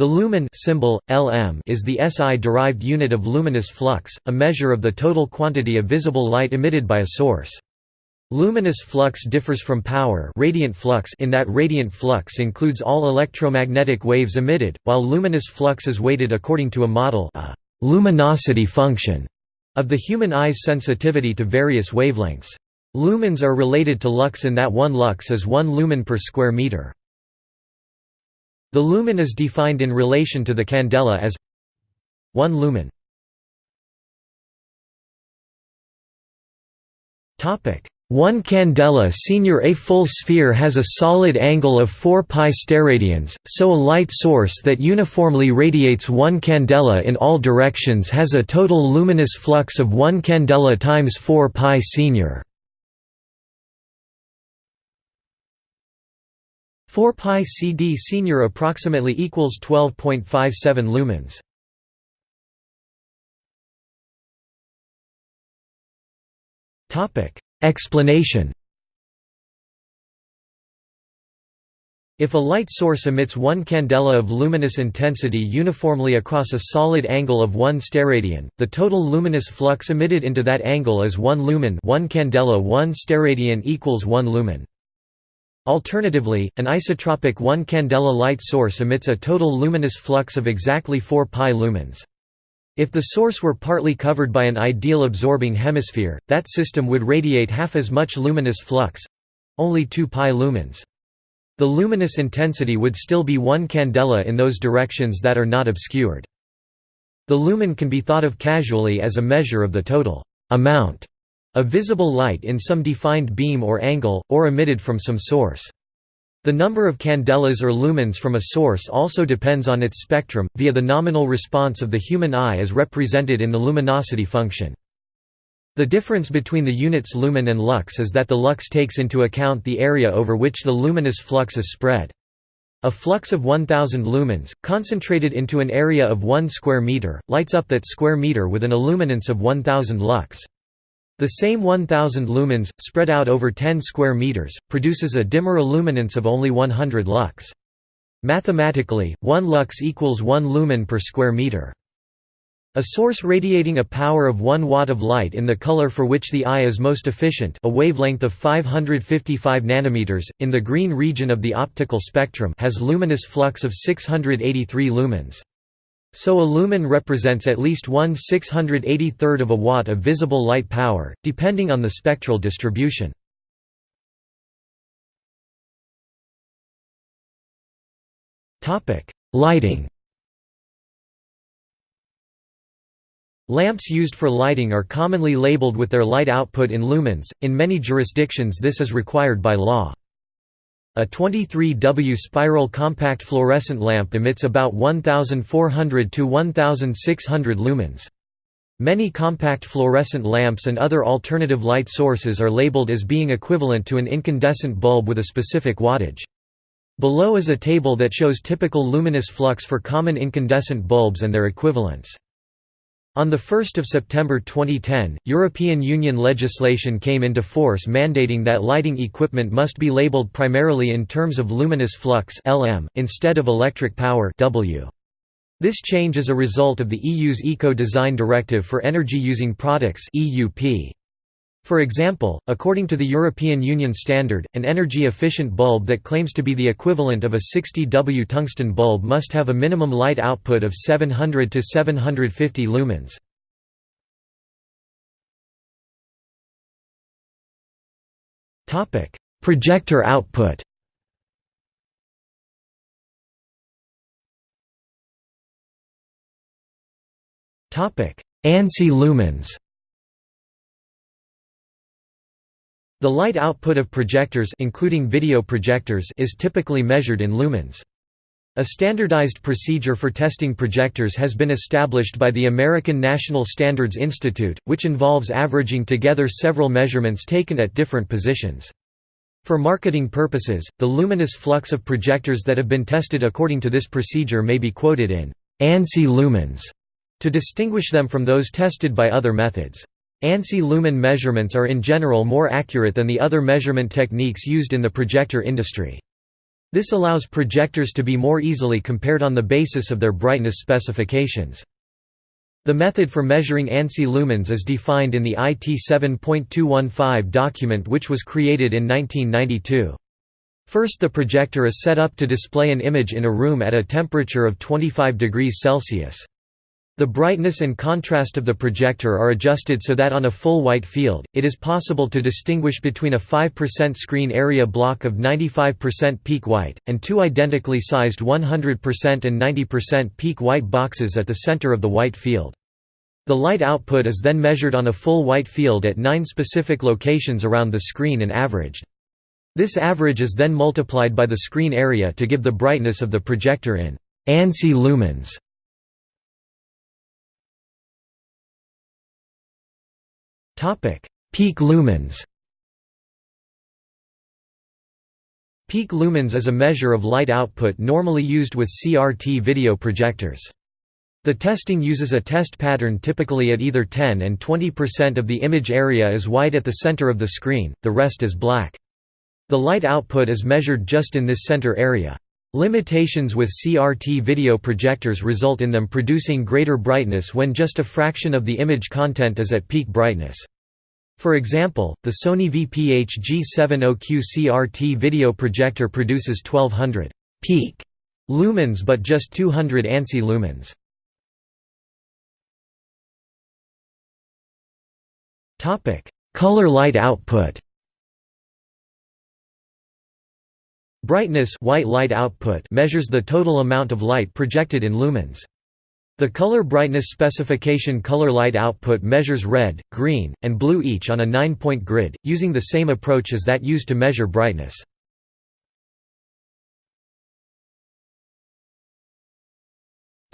The lumen symbol, LM is the SI-derived unit of luminous flux, a measure of the total quantity of visible light emitted by a source. Luminous flux differs from power radiant flux in that radiant flux includes all electromagnetic waves emitted, while luminous flux is weighted according to a model a luminosity function of the human eye's sensitivity to various wavelengths. Lumens are related to lux in that one lux is 1 lumen per square meter. The lumen is defined in relation to the candela as 1 lumen. Topic 1 candela senior A full sphere has a solid angle of 4 pi steradians, so a light source that uniformly radiates 1 candela in all directions has a total luminous flux of 1 candela times 4 pi senior. 4 pi CD senior approximately equals 12.57 lumens. Topic Explanation If a light source emits one candela of luminous intensity uniformly across a solid angle of 1 steradian, the total luminous flux emitted into that angle is 1 lumen 1 candela 1 steradian equals 1 lumen. Alternatively, an isotropic 1 candela light source emits a total luminous flux of exactly 4 pi lumens. If the source were partly covered by an ideal absorbing hemisphere, that system would radiate half as much luminous flux—only 2 pi lumens. The luminous intensity would still be 1 candela in those directions that are not obscured. The lumen can be thought of casually as a measure of the total amount of visible light in some defined beam or angle, or emitted from some source. The number of candelas or lumens from a source also depends on its spectrum, via the nominal response of the human eye as represented in the luminosity function. The difference between the units lumen and lux is that the lux takes into account the area over which the luminous flux is spread. A flux of 1000 lumens, concentrated into an area of 1 square meter, lights up that square meter with an illuminance of 1000 lux. The same 1000 lumens, spread out over 10 square meters, produces a dimmer illuminance of only 100 lux. Mathematically, 1 lux equals 1 lumen per square meter. A source radiating a power of 1 watt of light in the color for which the eye is most efficient a wavelength of 555 nanometers, in the green region of the optical spectrum has luminous flux of 683 lumens. So a lumen represents at least 1 683rd of a watt of visible light power, depending on the spectral distribution. Lighting Lamps used for lighting are commonly labeled with their light output in lumens, in many jurisdictions this is required by law. A 23W spiral compact fluorescent lamp emits about 1400 to 1600 lumens. Many compact fluorescent lamps and other alternative light sources are labeled as being equivalent to an incandescent bulb with a specific wattage. Below is a table that shows typical luminous flux for common incandescent bulbs and their equivalents. On 1 September 2010, European Union legislation came into force mandating that lighting equipment must be labelled primarily in terms of luminous flux (LM) instead of electric power (W). This change is a result of the EU's Eco-Design Directive for Energy-Using Products (EUP). For example, according to the European Union standard, an energy-efficient bulb that claims to be the equivalent of a 60W tungsten bulb must have a minimum light output of 700 to 750 lumens. Projector output ANSI lumens The light output of projectors including video projectors is typically measured in lumens. A standardized procedure for testing projectors has been established by the American National Standards Institute, which involves averaging together several measurements taken at different positions. For marketing purposes, the luminous flux of projectors that have been tested according to this procedure may be quoted in ANSI lumens to distinguish them from those tested by other methods. ANSI lumen measurements are in general more accurate than the other measurement techniques used in the projector industry. This allows projectors to be more easily compared on the basis of their brightness specifications. The method for measuring ANSI lumens is defined in the IT 7.215 document which was created in 1992. First the projector is set up to display an image in a room at a temperature of 25 degrees Celsius. The brightness and contrast of the projector are adjusted so that on a full white field, it is possible to distinguish between a 5% screen area block of 95% peak white, and two identically sized 100% and 90% peak white boxes at the center of the white field. The light output is then measured on a full white field at nine specific locations around the screen and averaged. This average is then multiplied by the screen area to give the brightness of the projector in ANSI lumens. Peak lumens Peak lumens is a measure of light output normally used with CRT video projectors. The testing uses a test pattern typically at either 10 and 20% of the image area is white at the center of the screen, the rest is black. The light output is measured just in this center area. Limitations with CRT video projectors result in them producing greater brightness when just a fraction of the image content is at peak brightness. For example, the Sony VPH G70Q CRT video projector produces 1200 peak lumens but just 200 ANSI lumens. Color light output Brightness white light output measures the total amount of light projected in lumens. The color brightness specification color light output measures red, green, and blue each on a 9-point grid, using the same approach as that used to measure brightness.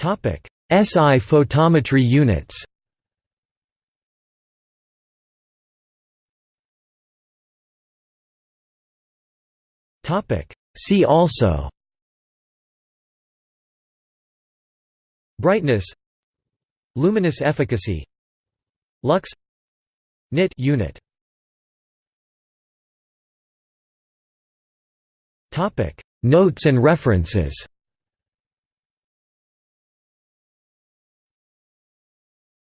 SI photometry units See also. Brightness. Luminous efficacy. Lux. Nit unit. Notes and references